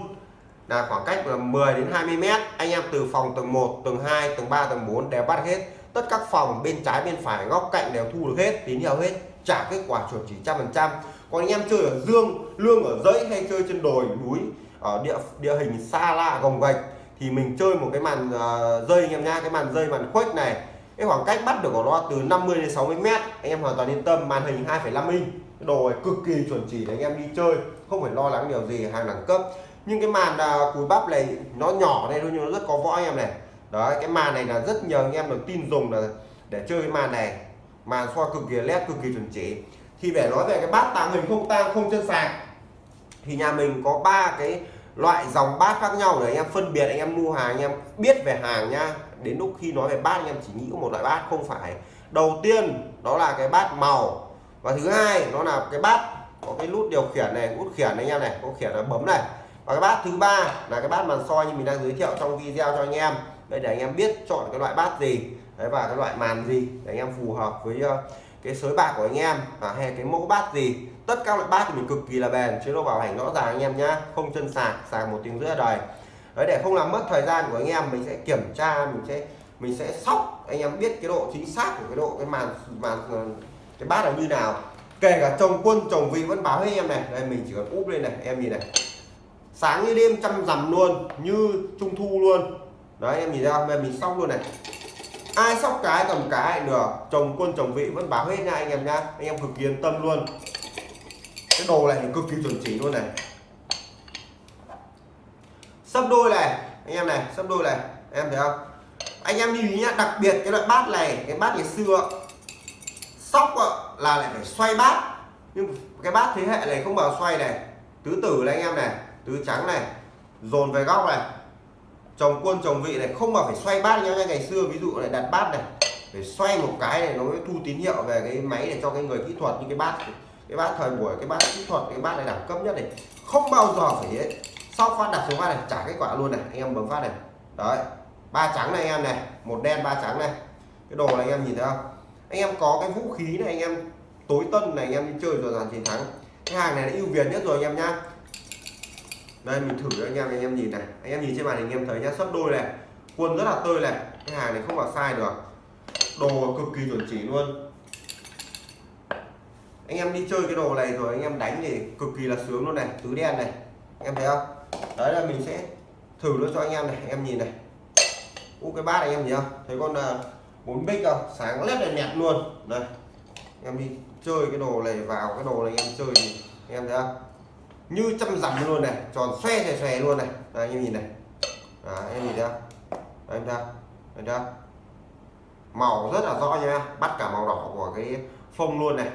là khoảng cách là 10 đến 20 mét. Anh em từ phòng tầng 1 tầng 2 tầng 3 tầng 4 đều bắt hết. Tất các phòng bên trái, bên phải, góc cạnh đều thu được hết, tín hiệu hết, trả kết quả chuẩn chỉ trăm phần trăm. Còn anh em chơi ở dương, lương ở dãy hay chơi trên đồi, núi, ở địa địa hình xa lạ, gồng gạch thì mình chơi một cái màn ờ, uh, dây anh em nha cái màn dây màn khuếch này cái khoảng cách bắt được của nó từ 50 đến 60 mét anh em hoàn toàn yên tâm màn hình 2,5 inch. Cái đồ này cực kỳ chuẩn chỉ để anh em đi chơi không phải lo lắng điều gì hàng đẳng cấp. Nhưng cái màn uh, cùi bắp này nó nhỏ đây thôi nhưng nó rất có võ anh em này. Đấy cái màn này là rất nhiều anh em được tin dùng là để chơi cái màn này. Màn xoa cực kỳ led cực kỳ chuẩn chỉ. Thì để nói về cái bát tàng hình không tang không chân sạc thì nhà mình có ba cái loại dòng bát khác nhau để anh em phân biệt, anh em mua hàng, anh em biết về hàng nha. Đến lúc khi nói về bát, anh em chỉ nghĩ có một loại bát, không phải. Đầu tiên, đó là cái bát màu. Và thứ hai, nó là cái bát có cái nút điều khiển này, nút khiển này anh em này, có khiển là bấm này. Và cái bát thứ ba là cái bát màn soi như mình đang giới thiệu trong video cho anh em. Đây để anh em biết chọn cái loại bát gì, đấy, và cái loại màn gì để anh em phù hợp với ờ, cái sới bạc của anh em và hay cái mẫu bát gì tất các loại bát thì mình cực kỳ là bền, chế độ bảo hành rõ ràng anh em nhá. Không chân sạc sạc một tiếng rưỡi đời đấy, để không làm mất thời gian của anh em, mình sẽ kiểm tra, mình sẽ mình sẽ sóc. Anh em biết cái độ chính xác của cái độ, cái màn màn ờ, cái bát là như nào. Kể cả chồng quân, chồng vị vẫn báo hết em này. Đây, mình chỉ cần úp lên này, em nhìn này. Sáng như đêm chăm rằm luôn, như trung thu luôn. Đấy, em nhìn ra không? Mình sóc luôn này. Ai sóc cái cầm cái, được. Chồng quân, chồng vị vẫn báo hết nha anh em nhá. Anh em cực kỳ yên tâm luôn cái đồ này thì cực kỳ chuẩn chỉ luôn này. Sấp đôi này, anh em này sấp đôi này. Em thấy không? Anh em lưu ý nhá, đặc biệt cái loại bát này, cái bát ngày xưa, sóc là lại phải xoay bát. Nhưng cái bát thế hệ này không bao xoay này. Tứ tử này anh em này, tứ trắng này, dồn về góc này. Chồng quân chồng vị này, không mà phải xoay bát như ngày xưa ví dụ này đặt bát này, phải xoay một cái này nó mới thu tín hiệu về cái máy để cho cái người kỹ thuật, như cái bát cái bát thời buổi, cái bát kỹ thuật, cái bát này đẳng cấp nhất này, không bao giờ phải ấy. Sau phát đặt xuống phát này, trả kết quả luôn này. Anh em bấm phát này. Đấy. Ba trắng này anh em này, một đen, ba trắng này. Cái đồ này anh em nhìn thấy không? Anh em có cái vũ khí này, anh em tối tân này, anh em đi chơi rồi dàn chiến thắng. Cái hàng này là ưu việt nhất rồi anh em nhá. Đây, mình thử cho anh em anh em nhìn này. Anh em nhìn trên màn hình, anh em thấy nhá. Sấp đôi này quân rất là tươi này. Cái hàng này không có sai được. Đồ cực kỳ chuẩn chỉ luôn anh em đi chơi cái đồ này rồi anh em đánh thì cực kỳ là sướng luôn này tứ đen này. Em thấy không? Đấy là mình sẽ thử nó cho anh em này em nhìn này. U cái bát này em nhìn không? Thấy con à, bốn bích không? Sáng lét này nhẹt luôn. Đây em đi chơi cái đồ này vào cái đồ này em chơi thì em thấy không? Như trăm dặm luôn này tròn xoe xoe xoe luôn này. Đây, anh em nhìn này. À, em nhìn thấy không? Đây, em ra, thấy không? Màu rất là rõ nha bắt cả màu đỏ của cái phông luôn này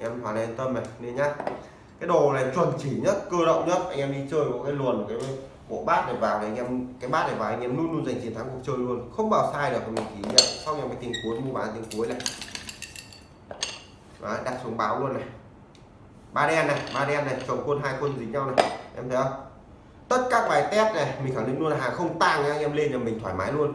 em hoàn yên tâm này nên nhá. Cái đồ này chuẩn chỉ nhất cơ động nhất. Anh em đi chơi có cái luồn cái bộ bát này vào thì anh em cái bát này vào anh em luôn luôn giành chiến thắng cuộc chơi luôn. Không bao sai được mình chỉ nhận sau em cái tiếng cuối mua bán tiếng cuối này. Đấy, đặt xuống báo luôn này. Ba đen này ba đen này chồng quân hai quân dính nhau này. Em thấy không? Tất các bài test này mình khẳng định luôn là hàng không tang anh em lên là mình thoải mái luôn.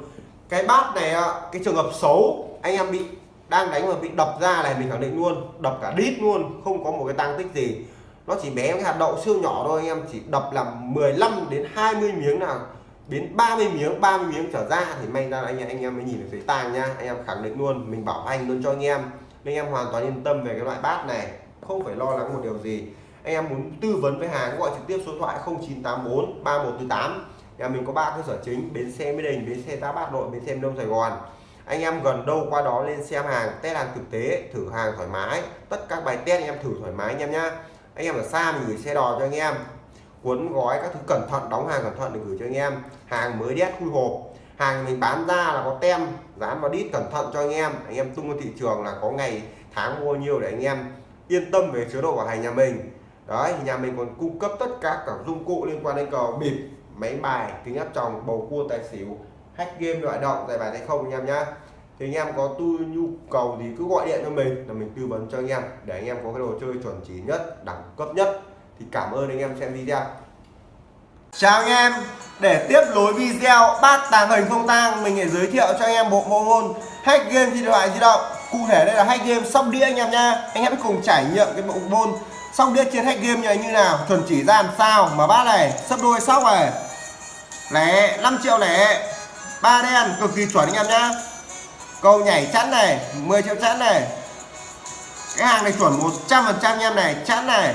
Cái bát này cái trường hợp xấu anh em bị đang đánh mà bị đập ra này mình khẳng định luôn, đập cả đít luôn, không có một cái tăng tích gì. Nó chỉ bé cái hạt đậu siêu nhỏ thôi anh em chỉ đập làm 15 đến 20 miếng nào. Đến 30 miếng 30 miếng trở ra thì may ra anh anh em mới nhìn được thấy tàng nha. Anh em khẳng định luôn, mình bảo hành luôn cho anh em. Nên anh em hoàn toàn yên tâm về cái loại bát này, không phải lo lắng một điều gì. Anh em muốn tư vấn với hàng gọi trực tiếp số điện thoại 0984 3148 nhà mình có ba cơ sở chính, bến xe mỹ đình, bến xe giáp bát nội, bến xe đông sài gòn anh em gần đâu qua đó lên xem hàng, test hàng thực tế, thử hàng thoải mái. Tất các bài test anh em thử thoải mái anh em nhá. Anh em ở xa mình gửi xe đò cho anh em. Cuốn gói các thứ cẩn thận, đóng hàng cẩn thận để gửi cho anh em. Hàng mới đét khui hộp. Hàng mình bán ra là có tem, dán vào đít cẩn thận cho anh em. Anh em tung vào thị trường là có ngày, tháng mua nhiều để anh em yên tâm về chế độ bảo hành nhà mình. Đấy nhà mình còn cung cấp tất cả các dụng cụ liên quan đến cờ bịp, máy bài, kính áp tròng, bầu cua, tài xỉu hack game loại động giải bài tay không anh em nhá. Thì anh em có tu nhu cầu thì cứ gọi điện cho mình là mình tư vấn cho anh em để anh em có cái đồ chơi chuẩn chỉ nhất, đẳng cấp nhất. Thì cảm ơn anh em xem video. Chào anh em. Để tiếp nối video, bát tàng hình không tang, mình sẽ giới thiệu cho anh em bộ môn hack game di điện thoại di động. Cụ thể đây là hack game sóc đĩa anh em nha anh em cùng trải nghiệm cái bộ môn sóc đĩa trên hack game như như nào. Chuẩn chỉ ra làm sao mà bát này sấp đôi sóc này. Lẻ 5 triệu lẻ ba đen cực kỳ chuẩn anh em nhá. Câu nhảy chắn này 10 triệu chắn này. Cái hàng này chuẩn 100 phần trăm anh em này chắn này.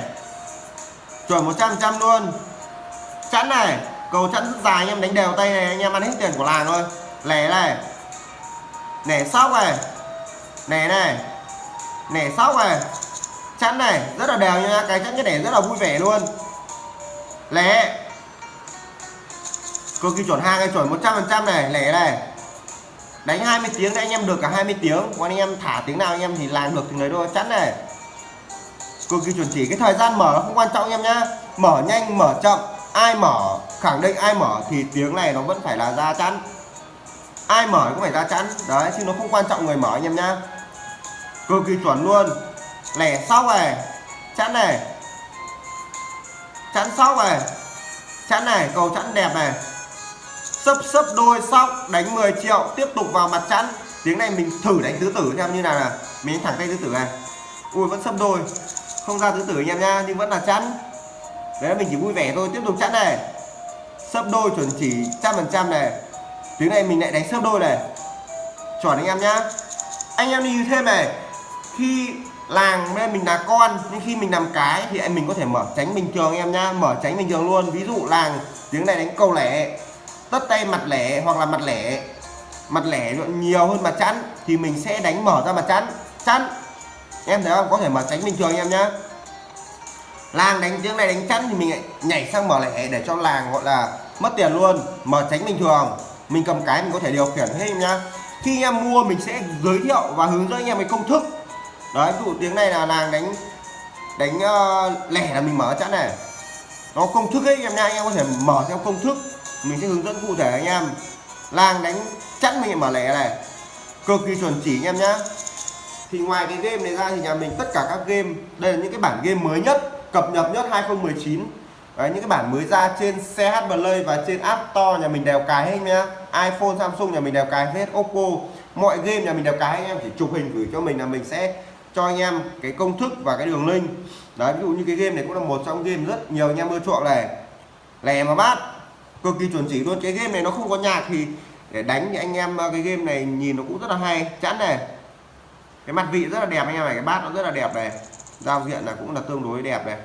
Chuẩn 100 trăm luôn. Chắn này, cầu chắn rất dài anh em, đánh đều tay này, anh em ăn hết tiền của làng thôi. Lẻ này. Nẻ sóc này. Nẻ này. Nẻ sóc này. Chắn này, rất là đều nha cái chắn cái nẻ rất là vui vẻ luôn. Lẻ cực kỳ chuẩn hàng cái chuẩn 100 phần trăm này, lẻ này. Đánh 20 tiếng thì anh em được cả 20 tiếng. Còn anh em thả tiếng nào anh em thì làm được thì lấy thôi chắn này. Cực kỳ chuẩn chỉ, cái thời gian mở nó không quan trọng anh em nhá. Mở nhanh, mở chậm. Ai mở, khẳng định ai mở thì tiếng này nó vẫn phải là ra chắn. Ai mở cũng phải ra chắn. Đấy, chứ nó không quan trọng người mở anh em nhá. Cực kỳ chuẩn luôn. Lẻ sóc này. Chắn này. Chắn sóc này. Chắn này, cầu chắn đẹp này sấp sấp đôi sóc, đánh 10 triệu, tiếp tục vào mặt chắn tiếng này mình thử đánh tứ tử xem như nào là mình đánh thẳng tay tứ tử này. Ui, vẫn sấp đôi. Không ra tứ tử anh em nha, nhưng vẫn là chắn đấy, mình chỉ vui vẻ thôi, tiếp tục chắn này. Sấp đôi chuẩn chỉ trăm phần trăm này. Tiếng này mình lại đánh sấp đôi này. Chuẩn anh em nhá. Anh em đi thêm này. Khi làng nên mình là con, nhưng khi mình làm cái thì anh mình có thể mở tránh bình thường anh em nhá. Mở tránh bình thường luôn. Ví dụ làng, tiếng này đánh câu lẻ tất tay mặt lẻ hoặc là mặt lẻ mặt lẻ nhiều hơn mặt chắn thì mình sẽ đánh mở ra mặt chắn chắn em thấy không? Có thể mở tránh bình thường em nhá. Làng đánh tiếng này đánh chắn thì mình lại nhảy sang mở lẻ để cho làng gọi là mất tiền luôn. Mở tránh bình thường. Mình cầm cái mình có thể điều khiển hết em nhá. Khi em mua mình sẽ giới thiệu và hướng dẫn anh em cái công thức. Đấy ví dụ tiếng này là làng đánh đánh uh, lẻ là mình mở chắn này. Nó công thức ấy em nha anh em có thể mở theo công thức mình sẽ hướng dẫn cụ thể anh em. Làng đánh chắn mình mà lẻ này. Cực kỳ chuẩn chỉ anh em nhá. Thì ngoài cái game này ra thì nhà mình tất cả các game đây là những cái bản game mới nhất cập nhật nhất 2019 Đấy, những cái bản mới ra trên CH Play và trên App Store nhà mình đều cài hết nhá. iPhone Samsung nhà mình đều cài hết Oppo. Mọi game nhà mình đều cài anh em chỉ chụp hình gửi cho mình là mình sẽ cho anh em cái công thức và cái đường link. Đấy ví dụ như cái game này cũng là một trong game rất nhiều anh em ưa chuộng này. Lè mà bát cực kỳ chuẩn chỉ luôn. Cái game này nó không có nhạc thì để đánh thì anh em ờ, cái game này nhìn nó cũng rất là hay. Chẵn này. Cái mặt vị rất là đẹp anh em này cái bát nó rất là đẹp này. Giao diện là cũng là tương đối đẹp này.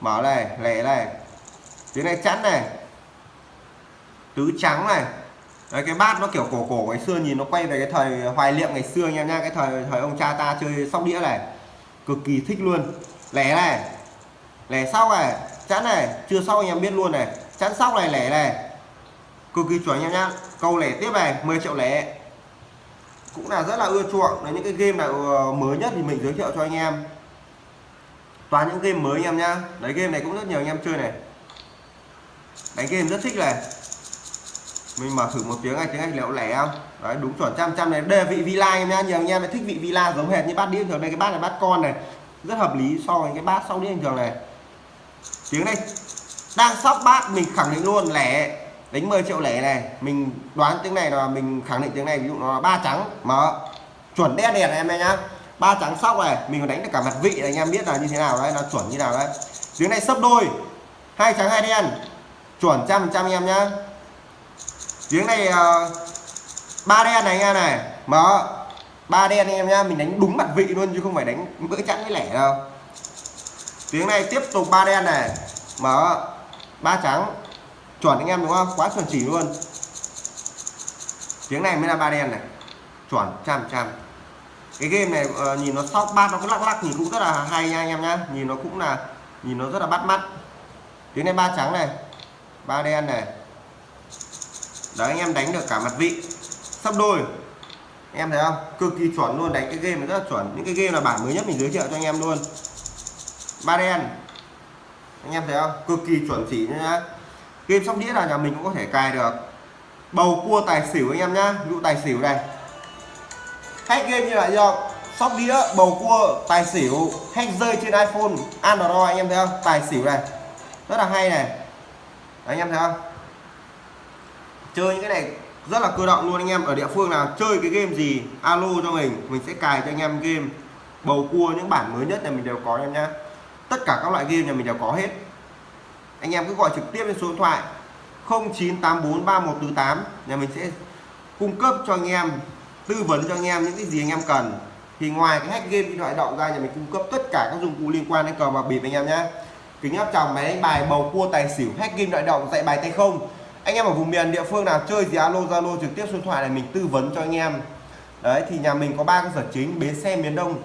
Mở này lẻ này. Tiếng này chẵn này. Tứ trắng này. Đấy, cái bát nó kiểu cổ cổ ngày xưa nhìn nó quay về cái thời hoài niệm ngày xưa anh em nha cái thời thời ông cha ta chơi sóc đĩa này. Cực kỳ thích luôn. Lẻ này. Lẻ sau này. Chẵn này. Chưa sau anh em biết luôn này chắn sóc này, lẻ này. Cực kỳ chuẩn nha em nhá. Câu lẻ tiếp này 10 triệu lẻ. Cũng là rất là ưa chuộng. Là những cái game nào ờ, mới nhất thì mình giới thiệu cho anh em. Toàn những game mới anh em nhá. Đấy, game này cũng rất nhiều anh em chơi này. Đánh game rất thích này. Mình mở thử một tiếng này, tiếng anh liệu lẻ không? Đấy, đúng chuẩn, trăm trăm này. Đây là vị villa em nhá. Nhiều anh em thích vị villa giống hệt như bát đĩa thường. Đây, cái bát này bát con này. Rất hợp lý so với cái bát sau đĩa thường này. Tiếng này đang sóc bát mình khẳng định luôn lẻ đánh 10 triệu lẻ này. Mình đoán tiếng này là mình khẳng định tiếng này ví dụ nó là ba trắng. Mở. Chuẩn đen đèn em nhá. Ba trắng sóc này mình còn đánh được cả mặt vị này anh em biết là như thế nào đấy nó chuẩn như nào đấy. Tiếng này sấp đôi. Hai trắng hai đen. Chuẩn trăm trăm em nhá. Tiếng này uh, ba đen này anh em này. Mở. Ba đen anh em nhá mình đánh đúng mặt vị luôn chứ không phải đánh bữa chẵn với lẻ đâu. Tiếng này tiếp tục ba đen này. Mở ba trắng. Chuẩn anh em đúng không? Quá chuẩn chỉ luôn. Tiếng này mới là ba đen này. Chuẩn trăm trăm cái game này uh, nhìn nó sóc bát nó cứ lắc lắc nhìn cũng rất là hay nha anh em nhá. Nhìn nó cũng là nhìn nó rất là bắt mắt. Tiếng này ba trắng này ba đen này. Đấy anh em đánh được cả mặt vị. Sắp đôi. Em thấy không? Cực kỳ chuẩn luôn đánh cái game này rất là chuẩn. Những cái game là bản mới nhất mình giới thiệu cho anh em luôn. Ba đen anh em thấy không? Cực kỳ chuẩn chỉ nhá. Game sóc đĩa là nhà mình cũng có thể cài được. Bầu cua tài xỉu anh em nhá. Ví dụ tài xỉu này. Hack game như là do sóc đĩa bầu cua tài xỉu hack rơi trên iphone android anh em thấy không? Tài xỉu này. Rất là hay này. Đấy, anh em thấy không? Chơi những cái này rất là cơ động luôn anh em. Ở địa phương nào chơi cái game gì alo cho mình. Mình sẽ cài cho anh em game. Bầu cua những bản mới nhất này mình đều có anh em nhá tất cả các loại game nhà mình đều có hết. Anh em cứ gọi trực tiếp lên số điện thoại 09843148 nhà mình sẽ cung cấp cho anh em, tư vấn cho anh em những cái gì anh em cần. Thì ngoài cái hack game điện thoại động ra, nhà mình cung cấp tất cả các dụng cụ liên quan đến cờ bạc bịp anh em nhé kính áp tròng máy đánh bài, bầu cua, tài xỉu, hack game điện động dạy bài tay không. Anh em ở vùng miền địa phương nào chơi gì alo, zalo, trực tiếp số điện thoại này mình tư vấn cho anh em. Đấy, thì nhà mình có ba cơ sở chính, bến xe miền đông.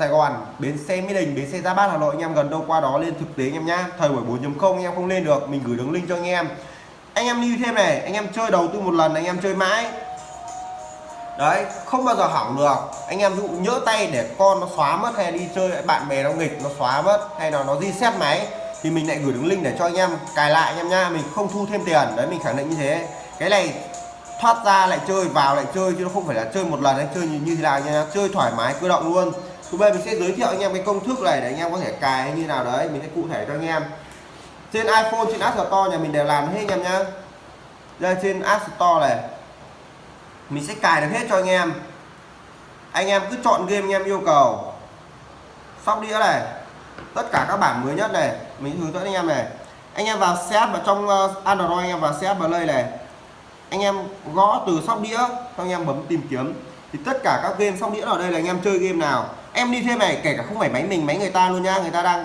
Sài Gòn, bến xe Mỹ Đình, bến xe gia Bát Hà Nội anh em gần đâu qua đó lên thực tế anh em nhá. Thời buổi 4.0 anh em không lên được, mình gửi đường link cho anh em. Anh em lưu thêm này, anh em chơi đầu tư một lần anh em chơi mãi. Đấy, không bao giờ hỏng được. Anh em dụ nhỡ tay để con nó xóa mất hay đi chơi bạn bè nó nghịch nó xóa mất hay là nó reset máy thì mình lại gửi đường link để cho anh em cài lại anh em nha, mình không thu thêm tiền. Đấy mình khẳng định như thế. Cái này thoát ra lại chơi vào lại chơi chứ nó không phải là chơi một lần hay chơi như, như thế nào nha chơi thoải mái cơ động luôn thứ bây mình sẽ giới thiệu anh em cái công thức này để anh em có thể cài hay như nào đấy, mình sẽ cụ thể cho anh em. Trên iPhone, trên App Store nhà mình đều làm hết anh em nhá. Đây, trên App Store này, mình sẽ cài được hết cho anh em. Anh em cứ chọn game anh em yêu cầu. Sóc đĩa này, tất cả các bản mới nhất này, mình hướng dẫn anh em này. Anh em vào xếp vào trong ờ, Android, anh em vào set play này. Anh em gõ từ sóc đĩa, xong anh em bấm tìm kiếm. Thì tất cả các game sóc đĩa ở đây là anh em chơi game nào em đi thêm này kể cả không phải máy mình máy người ta luôn nha. Người ta đang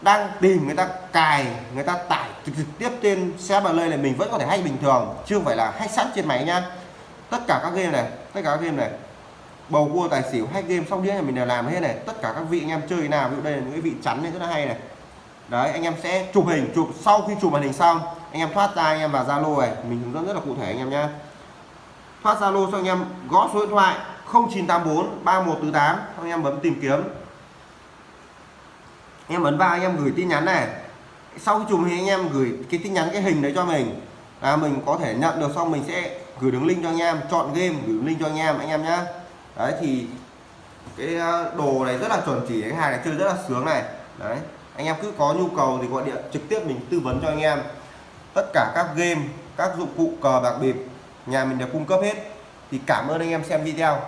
đang tìm người ta cài người ta tải trực, trực tiếp trên xe play này mình vẫn có thể hack bình thường chứ không phải là hack sẵn trên máy nhá tất cả các game này tất cả các game này bầu cua tài xỉu hack game xong đĩa này mình đều làm hết này. Tất cả các vị anh em chơi nào ví dụ đây là những cái vị chắn này rất là hay này. Đấy anh em sẽ chụp hình chụp sau khi chụp màn hình xong anh em thoát ra anh em vào zalo này. Mình hướng dẫn rất là cụ thể anh em nhá. Thoát zalo xong anh em gõ số điện thoại 0984 3148 anh em bấm tìm kiếm. Anh em ấn vào, anh em gửi tin nhắn này. Sau khi chụp anh em gửi cái tin nhắn, cái hình đấy cho mình. Là mình có thể nhận được, xong mình sẽ gửi đường link cho anh em. Chọn game, gửi đường link cho anh em anh em nhá. Đấy, thì cái ờ, đồ này rất là chuẩn chỉ anh hàng này chơi rất là sướng này. Đấy, anh em cứ có nhu cầu thì gọi điện trực tiếp mình tư vấn cho anh em. Tất cả các game, các dụng cụ cờ bạc bịp, nhà mình đều cung cấp hết. Thì cảm ơn anh em xem video.